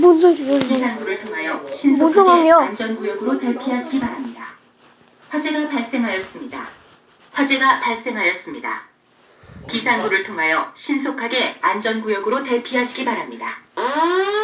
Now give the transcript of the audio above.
뭔 소리야 이거? 뭔 상황이야 안전구역으로 대피하시기 바랍니다. 화재가 발생하였습니다. 화재가 발생하였습니다. 비상구를 통하여 신속하게 안전구역으로 대피하시기 바랍니다. 아!